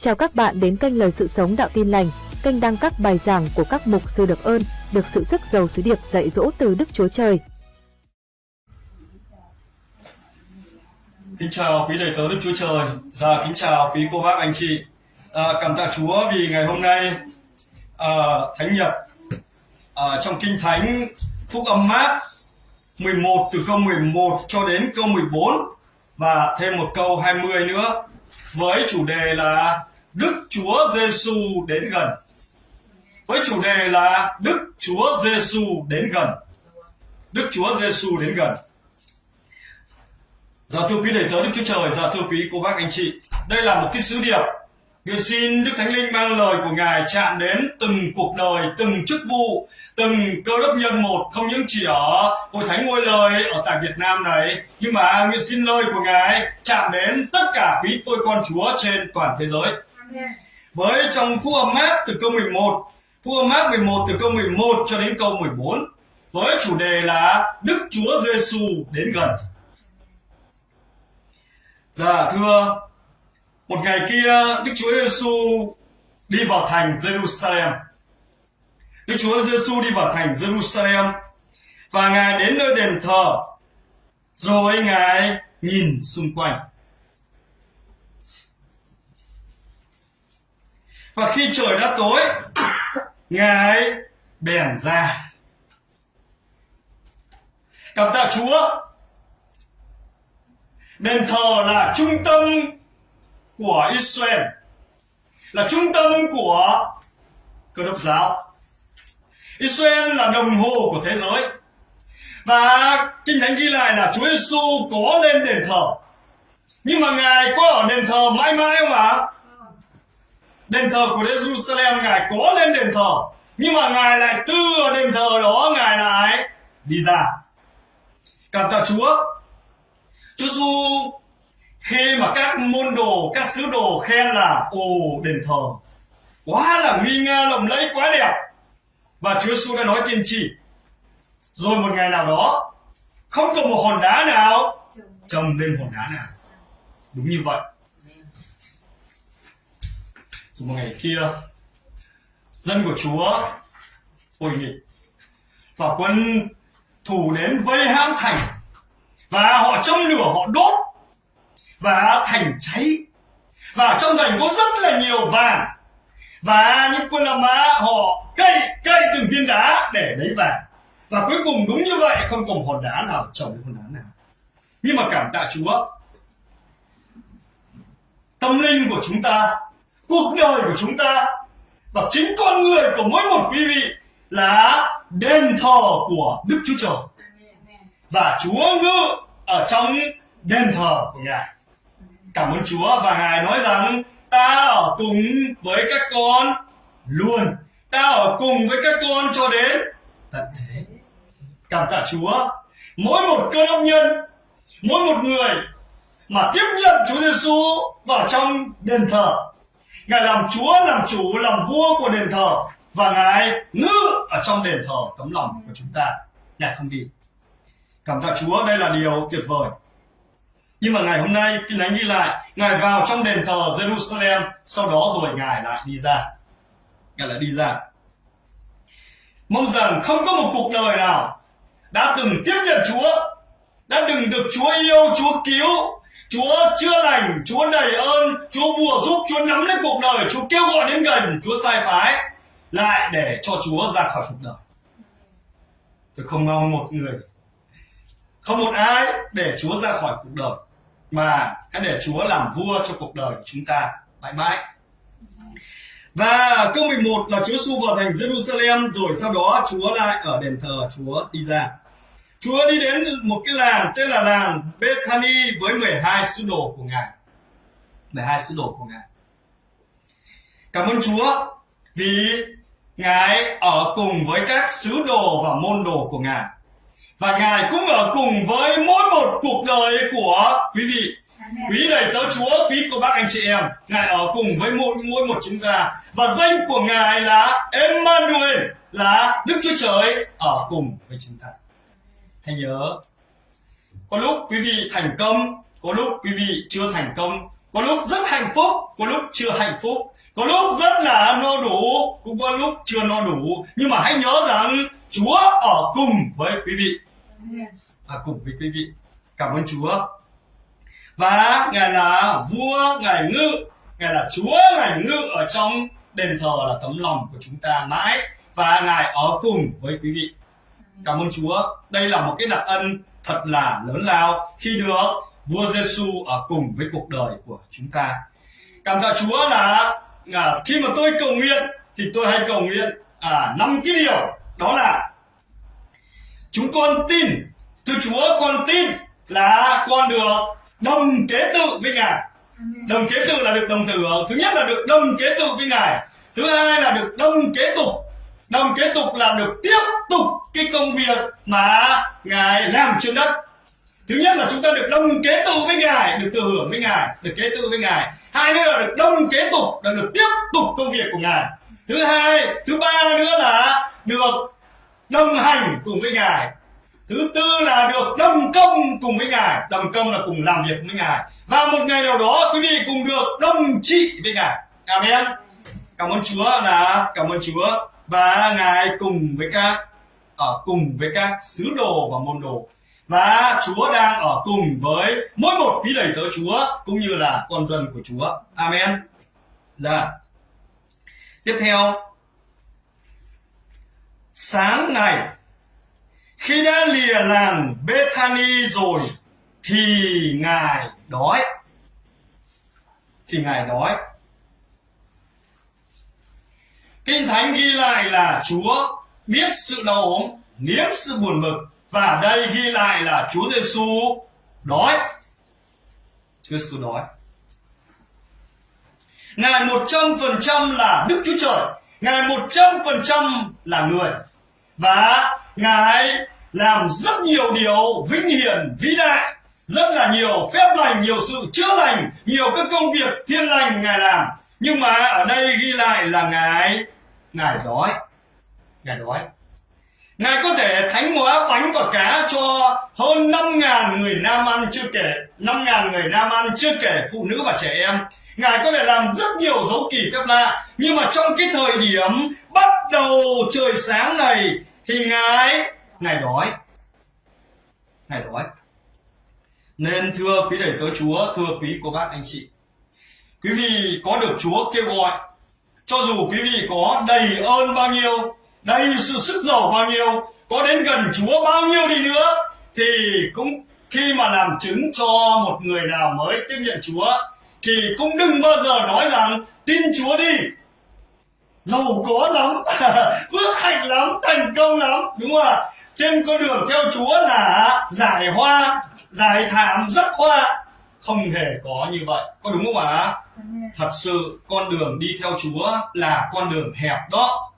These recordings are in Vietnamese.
Chào các bạn đến kênh Lời Sự Sống Đạo Tin Lành, kênh đăng các bài giảng của các mục sư được ơn, được sự sức giàu sứ điệp dạy dỗ từ Đức Chúa Trời. Kính chào quý đầy tớ Đức Chúa Trời và kính chào quý cô bác anh chị. À, cảm tạ Chúa vì ngày hôm nay à, Thánh Nhật à, trong Kinh Thánh Phúc âm Mát 11 từ câu 11 cho đến câu 14 và thêm một câu 20 nữa với chủ đề là Đức Chúa Giêsu đến gần. Với chủ đề là Đức Chúa Giêsu đến gần. Đức Chúa Giêsu đến gần. Dạ thưa quý đệ tớ Đức Chúa Trời, dạ thưa quý cô bác anh chị, đây là một cái sứ điệp. Nguyện xin Đức Thánh Linh mang lời của Ngài chạm đến từng cuộc đời, từng chức vụ, từng cơ đốc nhân một, không những chỉ ở hội thánh ngôi lời ở tại Việt Nam này, nhưng mà nguyện xin lời của Ngài chạm đến tất cả quý tôi con Chúa trên toàn thế giới. Dạ. Với trong phu âm mát từ câu 11, phu âm mát 11 từ câu 11 cho đến câu 14, với chủ đề là Đức Chúa Giêsu đến gần. Dạ thưa, một ngày kia Đức Chúa Giêsu đi vào thành Jerusalem. Đức Chúa Giêsu đi vào thành Jerusalem và Ngài đến nơi đền thờ. Rồi Ngài nhìn xung quanh. Và khi trời đã tối, Ngài bèn ra. Cảm tạ Chúa Đền thờ là trung tâm của Israel, là trung tâm của cơ đốc giáo. Israel là đồng hồ của thế giới. Và Kinh Thánh ghi lại là Chúa Giêsu có lên đền thờ. Nhưng mà Ngài có ở đền thờ mãi mãi không ạ? Đền thờ của Jerusalem Ngài có lên đền thờ. Nhưng mà Ngài lại từ đền thờ đó Ngài lại đi ra. Cảm tạ Chúa. Chúa Giêsu khi mà các môn đồ, các sứ đồ khen là ồ đền thờ. Quá là nguy nga lộng lẫy quá đẹp. Và Chúa Giêsu đã nói tiên tri. Rồi một ngày nào đó không có một hòn đá nào trồng lên hòn đá nào. Đúng như vậy rồi một ngày kia, dân của Chúa hồi nghịch và quân thủ đến vây hãm thành và họ châm lửa, họ đốt và thành cháy. Và trong thành có rất là nhiều vàng và những quân La Mã họ cây cây từng viên đá để lấy vàng. Và cuối cùng đúng như vậy, không còn hòn đá nào, trồng hòn đá nào. Nhưng mà cảm tạ Chúa, tâm linh của chúng ta cuộc đời của chúng ta và chính con người của mỗi một quý vị là đền thờ của Đức Chúa Trời và Chúa ngự ở trong đền thờ của Ngài. Cảm ơn Chúa và Ngài nói rằng ta ở cùng với các con luôn. Ta ở cùng với các con cho đến tận thế. Cảm tạ Chúa. Mỗi một cơ đốc nhân, mỗi một người mà tiếp nhận Chúa Giêsu vào trong đền thờ. Ngài làm Chúa, làm chủ, làm vua của đền thờ và Ngài ngự ở trong đền thờ tấm lòng của chúng ta. Ngài không đi. Cảm tạ Chúa, đây là điều tuyệt vời. Nhưng mà ngày hôm nay, Kinh Thánh ghi lại, Ngài vào trong đền thờ Jerusalem, sau đó rồi Ngài lại đi ra. Ngài lại đi ra. Mong rằng không có một cuộc đời nào đã từng tiếp nhận Chúa, đã từng được Chúa yêu, Chúa cứu, Chúa chữa lành, Chúa đầy ơn, Chúa vừa giúp, Chúa nắm lấy cuộc đời, Chúa kêu gọi đến gần, Chúa sai phái, lại để cho Chúa ra khỏi cuộc đời. Tôi không mong một người không một ai để Chúa ra khỏi cuộc đời mà hãy để Chúa làm vua cho cuộc đời của chúng ta mãi mãi. Và câu 11 là Chúa Giêsu vào thành Jerusalem rồi sau đó Chúa lại ở đền thờ Chúa đi ra. Chúa đi đến một cái làng tên là làng Bethany với 12 sứ đồ của Ngài. 12 sứ đồ của Ngài. Cảm ơn Chúa vì Ngài ở cùng với các sứ đồ và môn đồ của Ngài và ngài cũng ở cùng với mỗi một cuộc đời của quý vị quý đầy tớ chúa, quý cô bác anh chị em, ngài ở cùng với mỗi mỗi một chúng ta và danh của ngài là Emmanuel, là đức chúa trời ở cùng với chúng ta hãy nhớ có lúc quý vị thành công có lúc quý vị chưa thành công. Có lúc rất hạnh phúc có lúc chưa hạnh phúc. Có lúc rất là no đủ cũng có lúc chưa no đủ. Nhưng mà hãy nhớ rằng chúa ở cùng với quý vị. À, cùng với quý vị. Cảm ơn chúa. Và ngài là vua ngài ngự. Ngài là chúa ngài ngự ở trong đền thờ là tấm lòng của chúng ta mãi. Và ngài ở cùng với quý vị cảm ơn chúa. Đây là một cái đặc ân thật là lớn lao khi được vua Giêsu ở cùng với cuộc đời của chúng ta. Cảm tạ chúa là à, khi mà tôi cầu nguyện thì tôi hay cầu nguyện à năm cái điều. Đó là chúng con tin thưa chúa con tin là con được đồng kế tự với ngài. Đồng kế tự là được đồng tử thứ nhất là được đồng kế tự với ngài thứ hai là được đồng kế tục đồng kế tục là được tiếp tục cái công việc mà ngài làm trên đất. Thứ nhất là chúng ta được đồng kế tự với ngài, được thừa hưởng với ngài, được kế tự với ngài. Hai nữa là được đồng kế tục, là được tiếp tục công việc của ngài. Thứ hai, thứ ba nữa là được đồng hành cùng với ngài. Thứ tư là được đồng công cùng với ngài. Đồng công là cùng làm việc với ngài. Và một ngày nào đó, quý vị cùng được đồng trị với ngài. Amen. Cảm ơn chúa là, cảm ơn chúa và ngài cùng với các, ở cùng với các sứ đồ và môn đồ và Chúa đang ở cùng với mỗi một quý đầy tớ Chúa, cũng như là con dân của Chúa. Amen. Dạ. Tiếp theo sáng ngày, khi đã lìa làng Bethany rồi, thì ngài đói thì ngài đói kinh thánh ghi lại là chúa biết sự đau ốm nếm sự buồn bực và đây ghi lại là chúa giêsu đói. Chúa giêsu đói. Ngài một trăm phần trăm là đức chúa trời, ngài một trăm phần trăm là người. Và ngài làm rất nhiều điều vinh hiển, vĩ đại, rất là nhiều phép lành, nhiều sự chữa lành, nhiều các công việc thiên lành ngài làm. Nhưng mà ở đây ghi lại là ngài ngài đói. Ngài đói. Ngài có thể thánh hóa bánh và cá cho hơn năm ngàn người nam ăn chưa kể, năm ngàn người nam ăn chưa kể phụ nữ và trẻ em. Ngài có thể làm rất nhiều dấu kỳ phép lạ, nhưng mà trong cái thời điểm bắt đầu trời sáng này thì ngài ngài đói. Ngài đói. Nên thưa quý thầy tớ chúa, thưa quý cô bác, anh chị, quý vị có được chúa kêu gọi cho dù quý vị có đầy ơn bao nhiêu, đầy sự sức giàu bao nhiêu, có đến gần chúa bao nhiêu đi nữa, thì cũng khi mà làm chứng cho một người nào mới tiếp nhận chúa, thì cũng đừng bao giờ nói rằng, tin chúa đi. Giàu có lắm, phước hạnh lắm, thành công lắm, đúng không ạ? Trên con đường theo chúa là giải hoa, giải thảm rất hoa không hề có như vậy. Có đúng không ạ? Thật sự con đường đi theo chúa là con đường hẹp đó.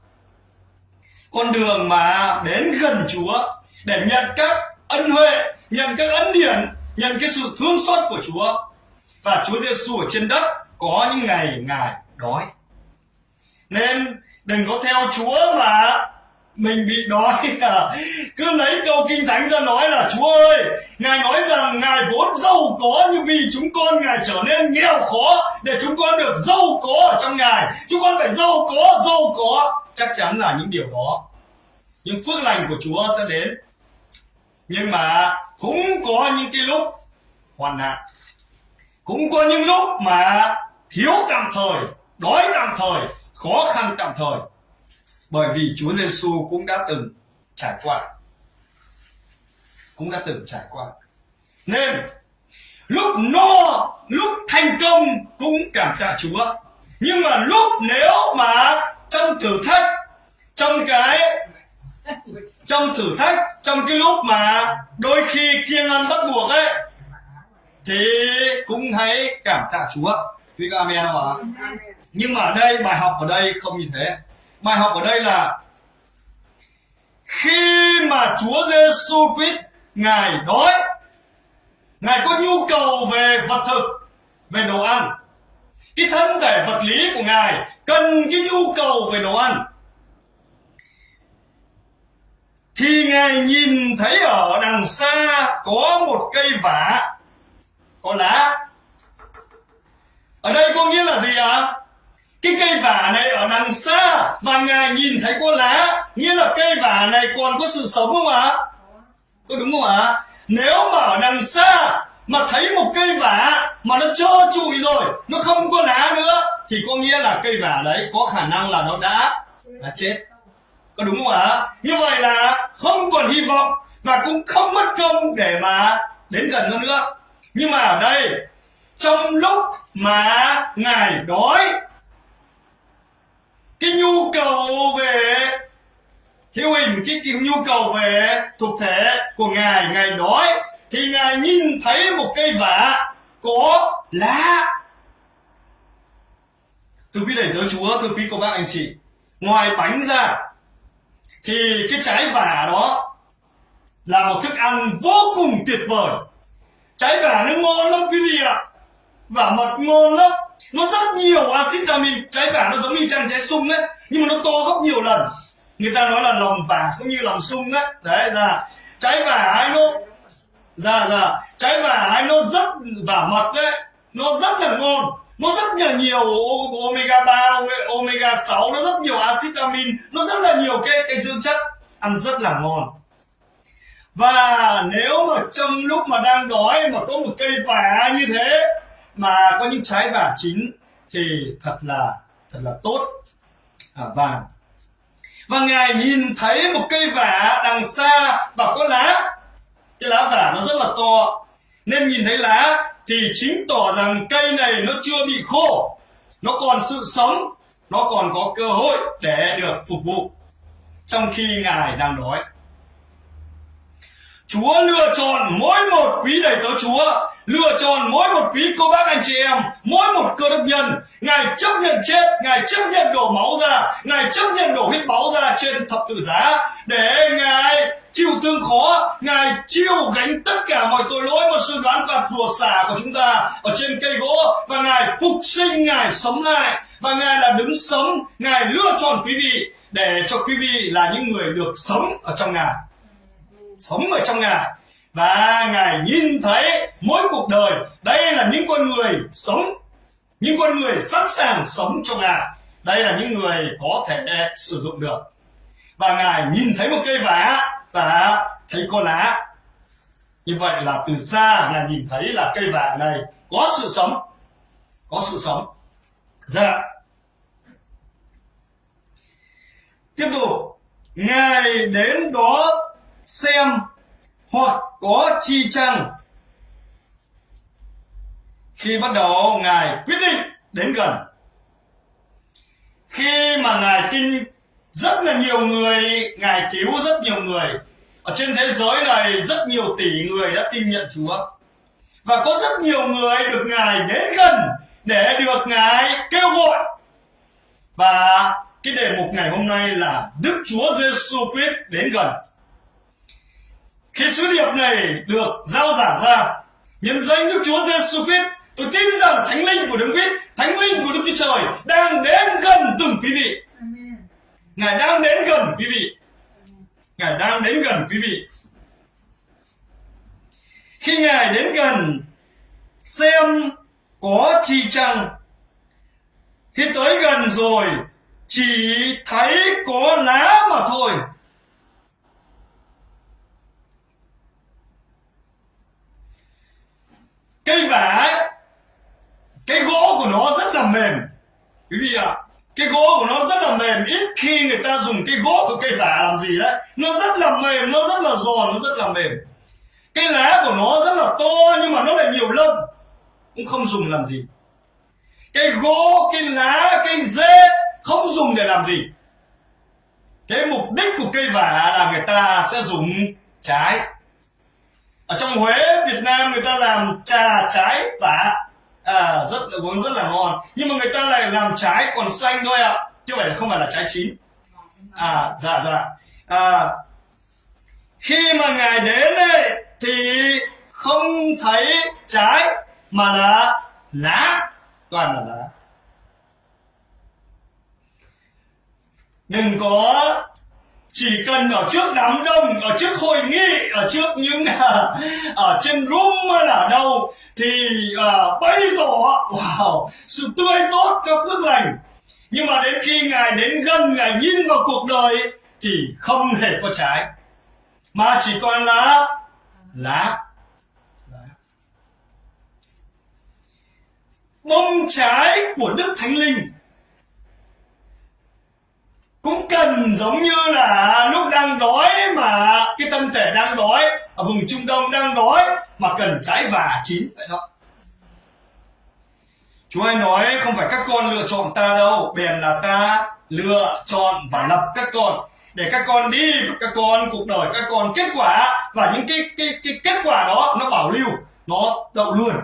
Con đường mà đến gần chúa để nhận các ân huệ nhận các ân điển nhận cái sự thương xót của chúa. Và chúa giêsu ở trên đất có những ngày ngài đói. Nên đừng có theo chúa mà mình bị đói à. cứ lấy câu kinh thánh ra nói là, chúa ơi, ngài nói rằng ngài vốn giàu có nhưng vì chúng con ngài trở nên nghèo khó để chúng con được giàu có ở trong ngài. Chúng con phải giàu có giàu có. Chắc chắn là những điều đó. Nhưng phước lành của chúa sẽ đến. Nhưng mà cũng có những cái lúc hoàn nạn. Cũng có những lúc mà thiếu tạm thời, đói tạm thời, khó khăn tạm thời bởi vì Chúa Giêsu cũng đã từng trải qua. Cũng đã từng trải qua. Nên lúc no lúc thành công cũng cảm tạ Chúa. Nhưng mà lúc nếu mà trong thử thách trong cái trong thử thách trong cái lúc mà đôi khi kiêng ăn bắt buộc ấy thì cũng hãy cảm tạ Chúa. Quý các amen không ạ? Nhưng mà ở đây bài học ở đây không như thế bài học ở đây là khi mà Chúa Giêsu Christ, ngài đói, ngài có nhu cầu về vật thực, về đồ ăn. Cái thân thể vật lý của ngài cần cái nhu cầu về đồ ăn. Thì ngài nhìn thấy ở đằng xa có một cây vả, có lá. Ở đây có nghĩa là gì ạ? à? Cái cây vả này ở đằng xa và ngài nhìn thấy có lá, nghĩa là cây vả này còn có sự sống không ạ? Có đúng không ạ? Nếu mà ở đằng xa mà thấy một cây vả mà nó trơ trụi rồi, nó không có lá nữa, thì có nghĩa là cây vả đấy có khả năng là nó đã đã chết. Có đúng không ạ? Như vậy là không còn hy vọng và cũng không mất công để mà đến gần nó nữa. Nhưng mà ở đây, trong lúc mà ngài đói cái nhu cầu về hiệu hình cái, cái nhu cầu về thuộc thể của ngài ngài đói thì ngài nhìn thấy một cây vả có lá. Thưa quý đầy tớ chúa thưa quý cô bác anh chị ngoài bánh ra thì cái trái vả đó là một thức ăn vô cùng tuyệt vời. Trái vả nó ngon lắm quý vị ạ vả mật ngon lắm nó rất nhiều axit amin. Trái vả nó giống như chăn trái sung đấy nhưng mà nó to gấp nhiều lần. Người ta nói là lòng vả cũng như lòng sung đấy đấy là trái vả ai nó dạ dạ trái vả ai nó rất vả mật đấy. Nó rất là ngon. Nó rất là nhiều omega 3, omega 6 nó rất nhiều axit amin. Nó rất là nhiều cái cái dưỡng chất. Ăn rất là ngon. Và nếu mà trong lúc mà đang đói mà có một cây vả như thế mà có những trái vả chín thì thật là thật là tốt. À, và và ngài nhìn thấy một cây vả đằng xa và có lá. Cái lá vả nó rất là to. Nên nhìn thấy lá thì chính tỏ rằng cây này nó chưa bị khô. Nó còn sự sống nó còn có cơ hội để được phục vụ. Trong khi ngài đang đói Chúa lựa chọn mỗi một quý đầy tớ Chúa, lựa chọn mỗi một quý cô bác anh chị em, mỗi một cơ đốc nhân. Ngài chấp nhận chết, ngài chấp nhận đổ máu ra, ngài chấp nhận đổ huyết máu ra trên thập tự giá. Để ngài chịu thương khó, ngài chịu gánh tất cả mọi tội lỗi và sự đoán phạt rùa xả của chúng ta ở trên cây gỗ. Và ngài phục sinh, ngài sống lại. Và ngài là đứng sống ngài lựa chọn quý vị, để cho quý vị là những người được sống ở trong ngài sống ở trong ngài. Và ngài nhìn thấy mỗi cuộc đời, đây là những con người sống, những con người sẵn sàng sống cho ngài. Đây là những người có thể sử dụng được. Và ngài nhìn thấy một cây vả và thấy có lá. Như vậy là từ xa ngài nhìn thấy là cây vả này có sự sống, có sự sống. Dạ. Tiếp tục, ngài đến đó xem hoặc có chi chăng. Khi bắt đầu, ngài quyết định đến gần. Khi mà ngài tin rất là nhiều người, ngài cứu rất nhiều người, ở trên thế giới này rất nhiều tỷ người đã tin nhận chúa. Và có rất nhiều người được ngài đến gần để được ngài kêu gọi. Và cái đề mục ngày hôm nay là đức chúa giêsu quyết đến gần khi sứ điệp này được giao giảng ra. Nhân danh Đức Chúa Giêsu Christ tôi tin rằng thánh linh của Đức Christ thánh linh của Đức Chúa Trời đang đến gần từng quý vị. Ngài đang đến gần quý vị. Ngài đang đến gần quý vị. Khi ngài đến gần xem có chi chăng. Khi tới gần rồi chỉ thấy có lá mà thôi cây vả cái gỗ của nó rất là mềm. Quý vị ạ à, cái gỗ của nó rất là mềm. Ít khi người ta dùng cái gỗ của cây vả làm gì đấy. Nó rất là mềm nó rất là giòn nó rất là mềm. Cái lá của nó rất là to nhưng mà nó lại nhiều lông. Cũng không dùng làm gì. Cái gỗ cái lá cái rễ không dùng để làm gì. Cái mục đích của cây vả là người ta sẽ dùng trái ở trong Huế Việt Nam người ta làm trà trái tả à rất là uống rất là ngon. Nhưng mà người ta lại làm trái còn xanh thôi ạ. À. chứ vậy không phải là trái chín. À dạ dạ. À, khi mà ngài đến ấy, thì không thấy trái mà là lá. Toàn là lá. Đừng có chỉ cần ở trước đám đông ở trước hội nghị ở trước những ở trên room hay là đâu thì uh, bày tỏ wow sự tươi tốt các phước lành. Nhưng mà đến khi ngài đến gần ngài nhìn vào cuộc đời thì không hề có trái. Mà chỉ toàn là lá. Bông trái của đức thánh linh cũng cần giống như là lúc đang đói mà cái thân thể đang đói ở vùng trung đông đang đói mà cần trái và chín. Vậy đó. Chúa hay nói không phải các con lựa chọn ta đâu bèn là ta lựa chọn và lập các con. Để các con đi các con cuộc đời các con kết quả và những cái cái cái kết quả đó nó bảo lưu nó đậu luôn.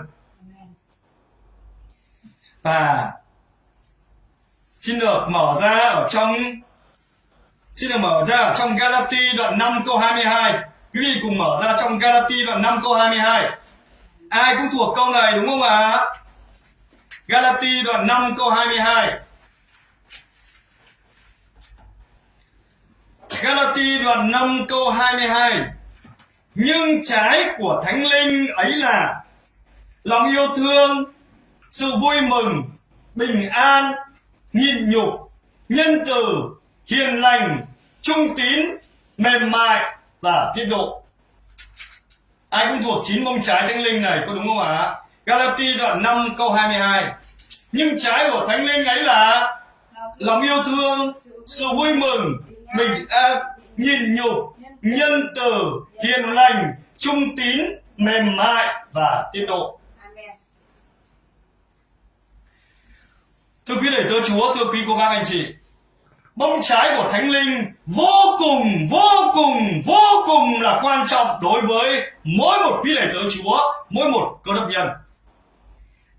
Và xin được mở ra ở trong xin được mở ra trong Galati đoạn 5 câu 22 quý vị cùng mở ra trong Galati đoạn 5 câu 22 ai cũng thuộc câu này, đúng không ạ? À? Galati đoạn 5 câu 22 Galati đoạn 5 câu 22 Nhưng trái của Thánh Linh ấy là Lòng yêu thương, Sự vui mừng, Bình an, Nhịn nhục, Nhân từ, Hiền lành Trung tín, Mềm mại Và tiết độ Ai cũng thuộc chín bông trái Thánh Linh này, có đúng không ạ? Galati đoạn 5 câu 22 Nhưng trái của Thánh Linh ấy là Lòng yêu thương, Sự vui mừng, bình an nhìn nhục, nhân từ, hiền lành, trung tín, mềm mại và tiết độ thưa quý đệ tớ chúa, thưa quý cô bác anh chị bông trái của thánh linh vô cùng vô cùng vô cùng là quan trọng đối với mỗi một quý đệ tớ chúa, mỗi một cơ đốc nhân.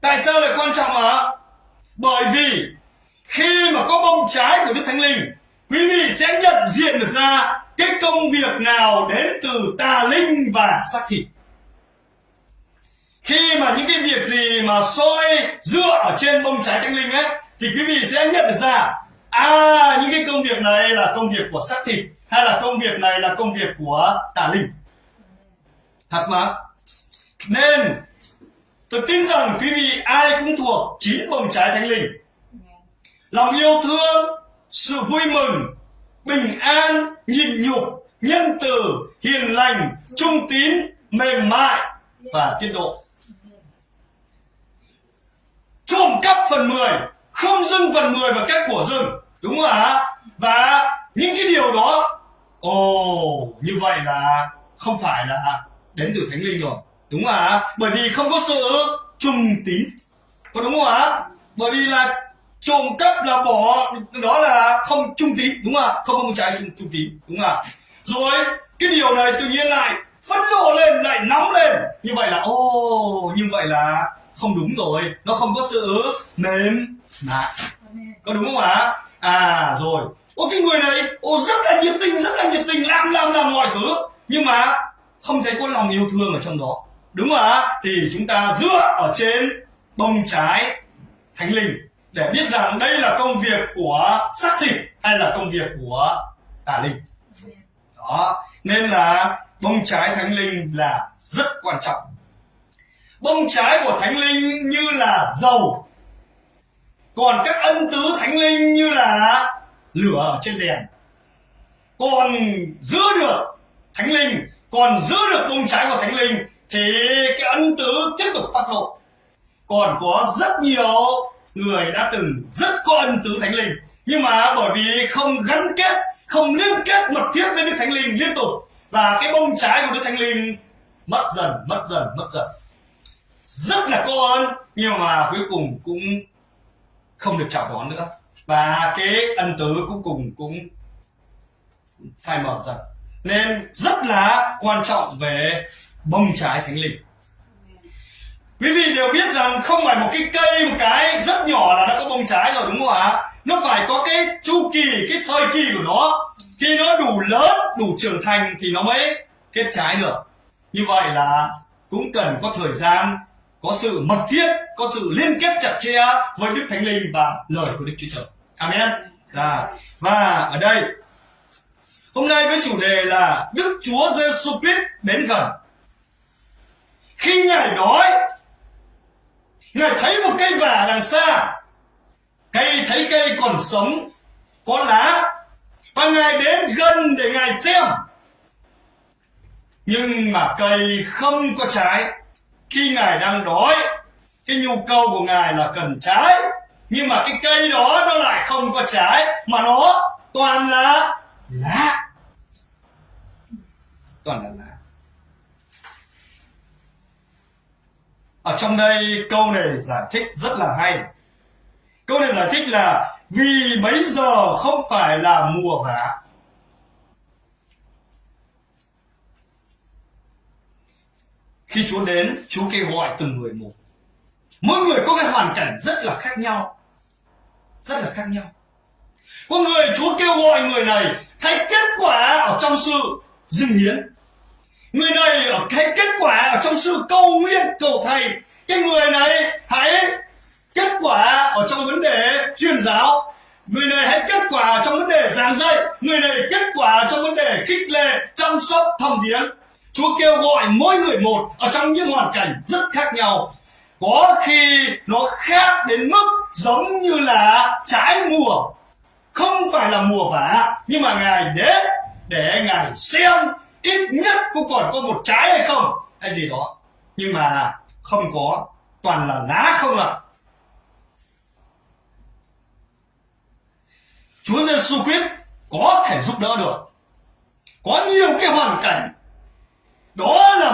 Tại sao lại quan trọng ạ? Bởi vì khi mà có bông trái của đức thánh linh, quý vị sẽ nhận diện được ra cái công việc nào đến từ tà linh và xác thịt. Khi mà những cái việc gì mà soi dựa ở trên bông trái thánh linh ấy, thì quý vị sẽ nhận được ra à những cái công việc này là công việc của xác thịt hay là công việc này là công việc của tà linh? Thật mà. Nên, tôi tin rằng quý vị ai cũng thuộc chín bồng trái thánh linh. Lòng yêu thương, sự vui mừng, bình an, nhịn nhục, nhân từ, hiền lành, trung tín, mềm mại và tiết độ. Trộm cắp phần 10 không dưng phần 10 và cách của dưng đúng không ạ? Và những cái điều đó ồ như vậy là không phải là đến từ thánh linh rồi. Đúng không ạ? Bởi vì không có sự trung tín. Có đúng không ạ? Bởi vì là trộm cắp là bỏ đó là không trung tín. Đúng không ạ? Không có một trái trung, trung tín. Đúng không ạ? Rồi cái điều này tự nhiên lại phẫn nộ lên lại nóng lên. Như vậy là ô như vậy là không đúng rồi. Nó không có sự mềm mại có đúng không ạ? À rồi. Ô, cái người này ô, rất là nhiệt tình, rất là nhiệt tình, làm làm làm mọi thứ. Nhưng mà không thấy có lòng yêu thương ở trong đó. Đúng không ạ? Thì chúng ta dựa ở trên bông trái thánh linh để biết rằng đây là công việc của xác thịt hay là công việc của tà linh. Đó. Nên là bông trái thánh linh là rất quan trọng. Bông trái của thánh linh như là dầu còn các ân tứ thánh linh như là lửa ở trên đèn, còn giữ được thánh linh, còn giữ được bông trái của thánh linh thì cái ân tứ tiếp tục phát lộ. Còn có rất nhiều người đã từng rất có ân tứ thánh linh, nhưng mà bởi vì không gắn kết, không liên kết mật thiết với đức thánh linh liên tục, và cái bông trái của đức thánh linh mất dần mất dần mất dần. Rất là có ơn, nhưng mà cuối cùng cũng không được chào đón nữa. Và cái ân tứ cuối cùng cũng phai mở dần. Nên rất là quan trọng về bông trái thánh linh. Quý vị đều biết rằng không phải một cái cây, một cái rất nhỏ là nó có bông trái rồi, đúng không ạ? Nó phải có cái chu kỳ, cái thời kỳ của nó. Khi nó đủ lớn, đủ trưởng thành thì nó mới kết trái được. Như vậy là cũng cần có thời gian có sự mật thiết có sự liên kết chặt chẽ với đức thánh linh và lời của đức chúa trời amen à, và ở đây Hôm nay với chủ đề là Đức Chúa Giêsu Christ đến gần. Khi Ngài đói, Ngài thấy một cây vả đằng xa. Cây thấy cây còn sống, có lá. Và Ngài đến gần để Ngài xem. Nhưng mà cây không có trái. Khi Ngài đang đói, cái nhu cầu của Ngài là cần trái. Nhưng mà cái cây đó nó lại không có trái, mà nó toàn là lá. Toàn là lá. ở trong đây câu này giải thích rất là hay câu này giải thích là vì bấy giờ không phải là mùa vả khi Chúa đến, Chúa kêu gọi từng người một. Mỗi người có cái hoàn cảnh rất là khác nhau. Rất là khác nhau. Có người Chúa kêu gọi người này thấy kết quả ở trong sự dâng hiến. Người này ở kết quả ở trong sự cầu nguyện cầu thầy. Cái người này, hãy kết quả ở trong vấn đề truyền giáo. Người này, hãy kết quả trong vấn đề giảng dạy. Người này, kết quả trong vấn đề khích lệ, chăm sóc thầm điến chúa kêu gọi mỗi người một ở trong những hoàn cảnh rất khác nhau. Có khi nó khác đến mức giống như là trái mùa. Không phải là mùa vả, nhưng mà ngài đến để ngài xem ít nhất cũng còn có một trái hay không. Hay gì đó. Nhưng mà không có, toàn là lá không ạ. À. Chúa Giêsu Christ có thể giúp đỡ được. Có nhiều cái hoàn cảnh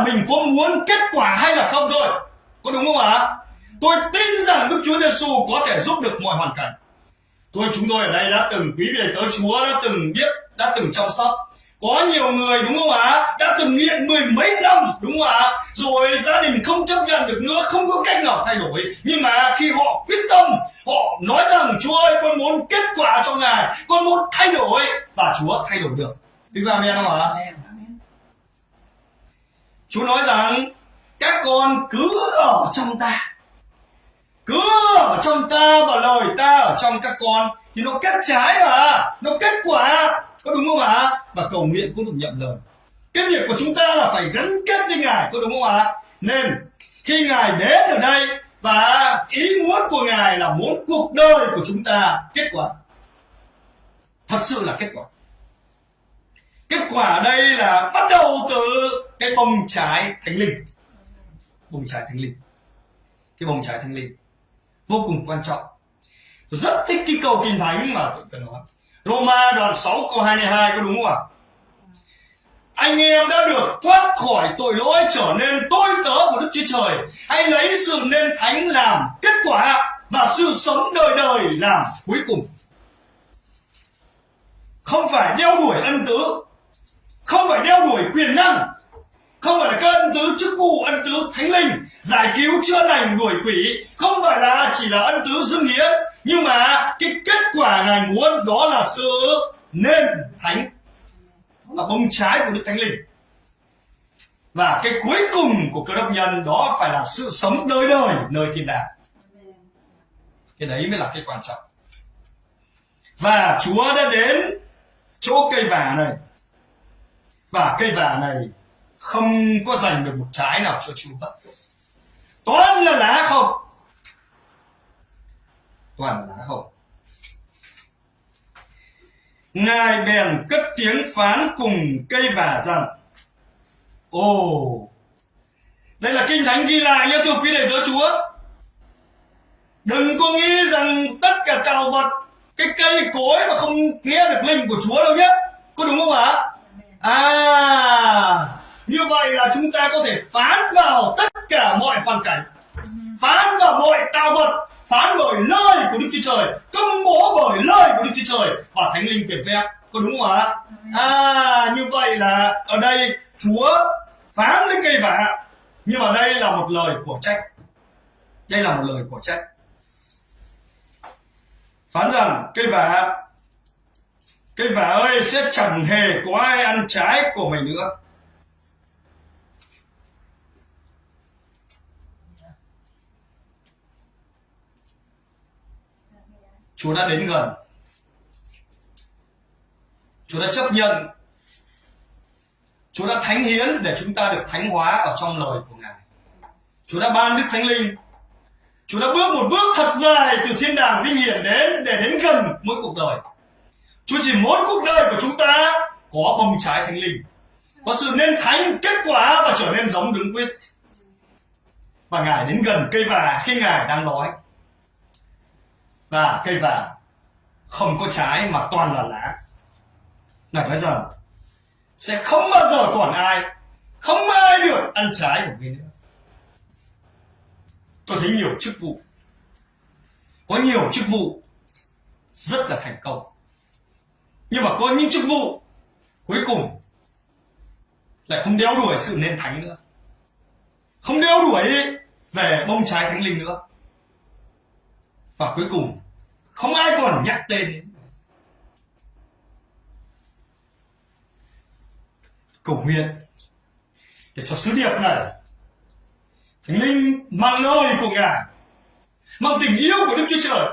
mình có muốn kết quả hay là không thôi. Có đúng không ạ? Tôi tin rằng Đức Chúa Giêsu có thể giúp được mọi hoàn cảnh. Tôi chúng tôi ở đây đã từng, quý vị tới Chúa đã từng biết, đã từng chăm sóc. Có nhiều người, đúng không ạ? Đã từng nghiện mười mấy năm, đúng không ạ? Rồi gia đình không chấp nhận được nữa, không có cách nào thay đổi. Nhưng mà khi họ quyết tâm, họ nói rằng, chúa ơi, con muốn kết quả cho ngài, con muốn thay đổi. Và chúa thay đổi được. Đúng không ạ? Chúa nói rằng, các con cứ ở trong ta. Cứ ở trong ta và lời ta ở trong các con, thì nó kết trái mà, nó kết quả, có đúng không ạ? Và cầu nguyện cũng được nhận lời. Cái việc của chúng ta là phải gắn kết với ngài, có đúng không ạ? Nên, khi ngài đến ở đây và ý muốn của ngài là muốn cuộc đời của chúng ta kết quả. Thật sự là kết quả. Kết quả ở đây là bắt đầu từ cái bông trái thánh linh. Bông trái thánh linh. Cái bông trái thánh linh. Vô cùng quan trọng. Rất thích cái câu kinh thánh mà tôi cần nói. Roma đoạn 6 câu 22 có đúng không ạ? Anh em đã được thoát khỏi tội lỗi trở nên tôi tớ của Đức Chúa Trời. Hãy lấy sự nên thánh làm kết quả và sự sống đời đời làm cuối cùng. Không phải đeo đuổi ân tứ, không phải đeo đuổi quyền năng, không phải là các ân tứ chức vụ, ân tứ thánh linh, giải cứu chữa lành đuổi quỷ. Không phải là chỉ là ân tứ dương nghĩa, nhưng mà cái kết quả ngài muốn đó là sự nên thánh là bông trái của đức thánh linh. Và cái cuối cùng của cơ đốc nhân đó phải là sự sống đời đời nơi thiên đàng. Cái đấy mới là cái quan trọng. Và chúa đã đến chỗ cây vả này. Và cây vả này không có giành được một trái nào cho chúa toàn là lá không toàn là lá không ngài bèn cất tiếng phán cùng cây vả rằng, ồ, đây là kinh thánh ghi lại nhé thưa quý đệ tớ chúa. Đừng có nghĩ rằng tất cả tạo vật, cái cây cối mà không nghe được linh của chúa đâu nhé. Có đúng không ạ? À như vậy là chúng ta có thể phán vào tất cả mọi hoàn cảnh. Phán vào mọi tạo vật. Phán bởi lời của đức chúa trời. Công bố bởi lời của đức chúa trời. Và thánh linh tuyển phép có đúng không ạ? À như vậy là ở đây chúa phán lên cây vả. Nhưng mà đây là một lời của trách. Đây là một lời của trách. Phán rằng cây vả cây vả ơi sẽ chẳng hề có ai ăn trái của mày nữa Chúa đã đến gần Chúa đã chấp nhận Chúa đã thánh hiến để chúng ta được thánh hóa ở trong lời của Ngài. Chúa đã ban Đức Thánh Linh. Chúa đã bước một bước thật dài từ thiên đàng vinh hiển đến để đến gần mỗi cuộc đời. Chúa chỉ muốn cuộc đời của chúng ta có bông trái thánh linh, có sự nên thánh kết quả và trở nên giống đứng Christ. Và Ngài đến gần cây vả khi Ngài đang nói. Và cây vả không có trái mà toàn là lá. là bây giờ sẽ không bao giờ còn ai, không ai được ăn trái của mình nữa. Tôi thấy nhiều chức vụ, có nhiều chức vụ rất là thành công. Nhưng mà có những chức vụ cuối cùng lại không đeo đuổi sự nên thánh nữa. Không đeo đuổi về bông trái thánh linh nữa. Và cuối cùng không ai còn nhắc tên đến. Cầu nguyện để cho sứ điệp này thánh linh mang lời của ngài, mang tình yêu của đức chúa trời,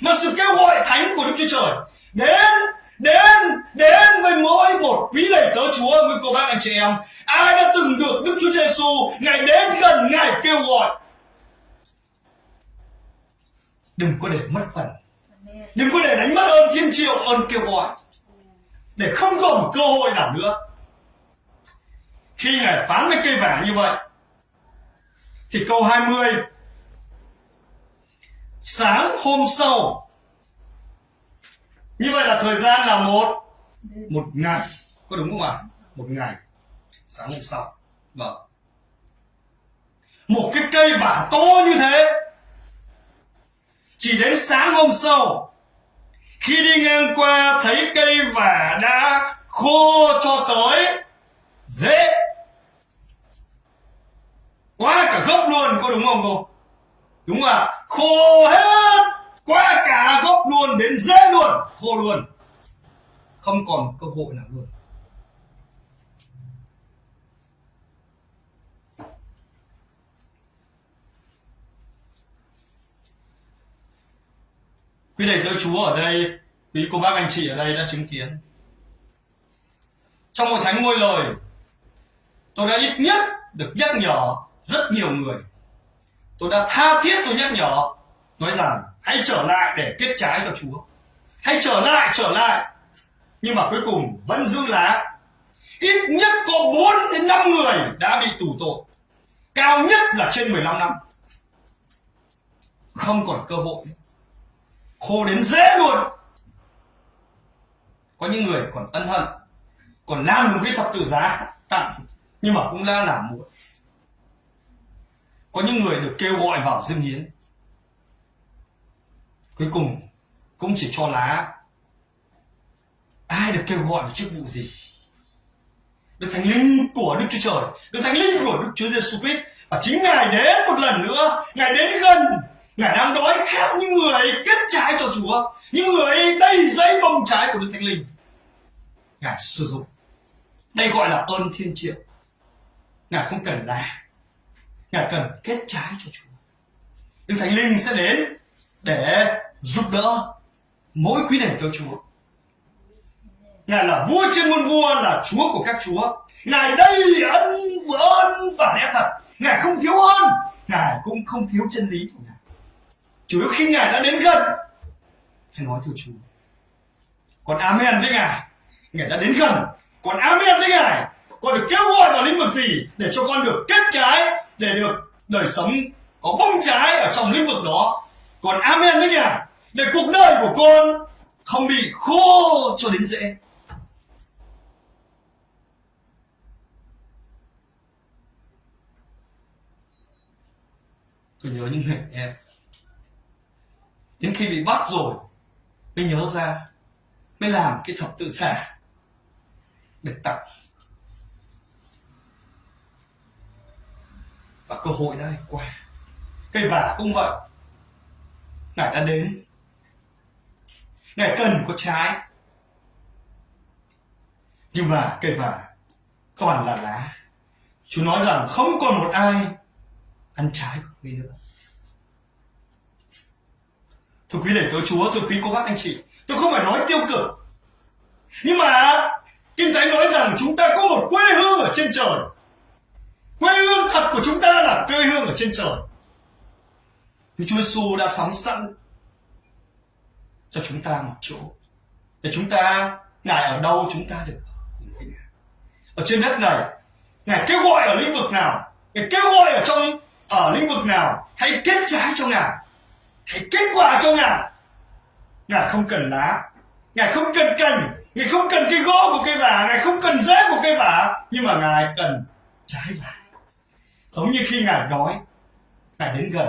mang sự kêu gọi thánh của đức chúa trời đến đến đến với mỗi một quý lệ tớ chúa. Với cô bác anh chị em, ai đã từng được đức chúa giêsu ngài đến gần ngài kêu gọi. Đừng có để mất phần đừng có để đánh mất ơn thiên triệu, ơn kêu gọi. Để không còn cơ hội nào nữa. Khi ngài phán với cây vả như vậy, thì câu 20 sáng hôm sau. Như vậy là thời gian là một một ngày. Có đúng không ạ? Một ngày. Sáng hôm sau. Vâng. Một cái cây vả to như thế, chỉ đến sáng hôm sau khi đi ngang qua thấy cây vả đã khô cho tới, dễ. Quá cả gốc luôn, có đúng không cô? Đúng à khô hết. Quá cả gốc luôn, đến dễ luôn, khô luôn. Không còn cơ hội nào luôn. Quý thầy tớ chúa, ở đây, quý cô bác anh chị ở đây đã chứng kiến. Trong hội thánh ngôi lời, tôi đã ít nhất được nhắc nhở rất nhiều người. Tôi đã tha thiết tôi nhắc nhở, nói rằng, hãy trở lại để kết trái cho chúa. Hãy trở lại trở lại. Nhưng mà cuối cùng vẫn giữ lá. Ít nhất có 4 đến 5 người đã bị tù tội. Cao nhất là trên 15 năm. Không còn cơ hội khô đến dễ luôn. Có những người còn ân hận, còn làm một cái thập tự giá tặng, nhưng mà cũng đã làm muộn. Có những người được kêu gọi vào dương hiến cuối cùng cũng chỉ cho lá. Ai được kêu gọi vào chức vụ gì? Được thánh linh của đức chúa trời, được thánh linh của đức chúa giêsu christ, và chính ngài đến một lần nữa, ngài đến gần ngài đang đói khát những người kết trái cho chúa, những người đầy dây bông trái của đức thánh linh. Ngài sử dụng. Đây gọi là ơn thiên triệu. Ngài không cần là. Ngài cần kết trái cho chúa. Đức thánh linh sẽ đến để giúp đỡ mỗi quý đền theo chúa. Ngài là vua trên muôn vua, là chúa của các chúa. Ngài đây ân ơn và lẽ thật. Ngài không thiếu ơn ngài cũng không thiếu chân lý của ngài chủ yếu khi ngài đã đến gần. Hãy nói thưa chúa còn amen với ngài. Ngài đã đến gần. Còn amen với ngài. Con được kêu gọi vào lĩnh vực gì để cho con được kết trái, để được đời sống có bông trái ở trong lĩnh vực đó. Còn amen với ngài. Để cuộc đời của con không bị khô cho đến dễ. Tôi nhớ những người em đến khi bị bắt rồi, mới nhớ ra, mới làm cái thập tự xả để tặng và cơ hội đã qua. Cây vả cũng vậy. Ngài đã đến. Ngài cần có trái. Nhưng mà cây vả toàn là lá. Chú nói rằng không còn một ai ăn trái của người nữa thưa quý lễ tớ chúa thưa quý cô bác anh chị. Tôi không phải nói tiêu cực. Nhưng mà, Kinh Thánh nói rằng chúng ta có một quê hương ở trên trời. Quê hương thật của chúng ta là quê hương ở trên trời. Thì Chúa Giêsu đã sắm sẵn cho chúng ta một chỗ. Để chúng ta, ngài ở đâu chúng ta được ở trên đất này, ngài kêu gọi ở lĩnh vực nào, ngài kêu gọi ở trong, ở lĩnh vực nào, hãy kết trái cho ngài kết quả cho ngài ngài không cần lá. Ngài không cần cành. Ngài không cần cây gỗ của cây vả. Ngài không cần rễ của cây vả. Nhưng mà ngài cần trái vả giống như khi ngài đói, ngài đến gần.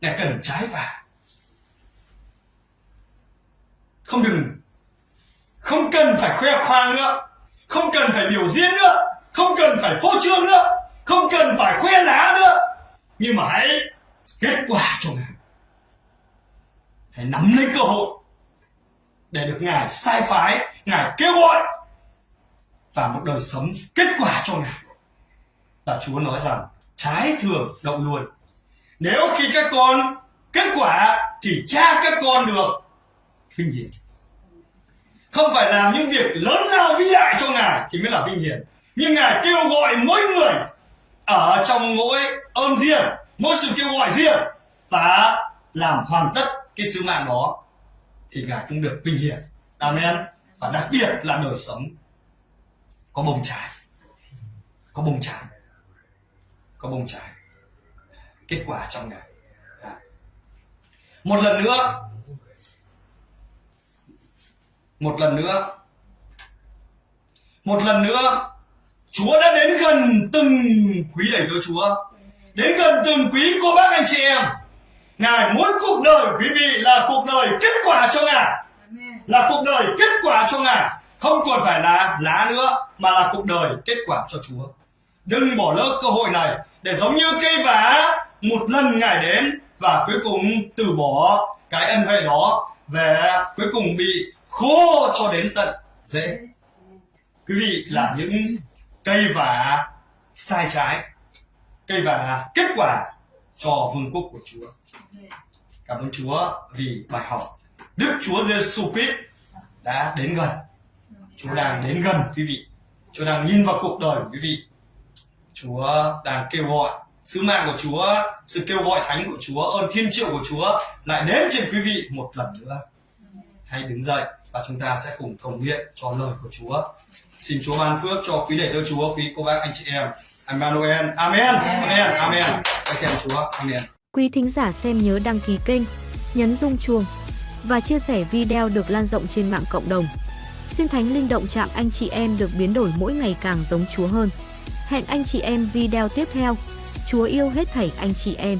Ngài cần trái vả. Không đừng. Không cần phải khoe khoang nữa. Không cần phải biểu diễn nữa. Không cần phải phô trương nữa. Không cần phải khoe lá nữa. Nhưng mà hãy, kết quả cho ngài hãy nắm lấy cơ hội để được ngài sai phái, ngài kêu gọi và một đời sống kết quả cho ngài. Và chúa nói rằng, trái thường động luôn nếu khi các con kết quả thì cha các con được vinh hiển. Không phải làm những việc lớn lao vĩ đại cho ngài thì mới là vinh hiển. Nhưng ngài kêu gọi mỗi người ở trong mỗi ơn riêng, mỗi sự kêu gọi riêng và làm hoàn tất cái sứ mạng đó thì ngài cũng được vinh hiển. Amen. Và đặc biệt là đời sống có bông trái. Có bông trái. Có bông trái. Kết quả trong ngài. À. Một lần nữa. Một lần nữa. Một lần nữa, Chúa đã đến gần từng quý đầy tớ, Chúa. Đến gần từng quý cô bác anh chị em. Ngài muốn cuộc đời quý vị là cuộc đời kết quả cho Ngài. Là cuộc đời kết quả cho Ngài. Không còn phải là lá nữa mà là cuộc đời kết quả cho Chúa. Đừng bỏ lỡ cơ hội này để giống như cây vả một lần Ngài đến và cuối cùng từ bỏ cái ân huệ đó về cuối cùng bị khô cho đến tận rễ. Quý vị là những cây vả sai trái cây vả kết quả cho vương quốc của Chúa cảm ơn Chúa vì bài học Đức Chúa Giêsu Christ đã đến gần Chúa đang đến gần quý vị Chúa đang nhìn vào cuộc đời của quý vị Chúa đang kêu gọi sứ mạng của Chúa sự kêu gọi thánh của Chúa ơn thiên triệu của Chúa lại đến trên quý vị một lần nữa hãy đứng dậy và chúng ta sẽ cùng cầu nguyện cho lời của Chúa. Xin Chúa ban phước cho quý đệ tử Chúa, quý cô bác anh chị em. Emmanuel. Amen. Amen. Amen. Cảm ơn Chúa. Amen. Quý thính giả xem nhớ đăng ký kênh, nhấn rung chuông và chia sẻ video được lan rộng trên mạng cộng đồng. Xin Thánh Linh động chạm anh chị em được biến đổi mỗi ngày càng giống Chúa hơn. Hẹn anh chị em video tiếp theo. Chúa yêu hết thảy anh chị em.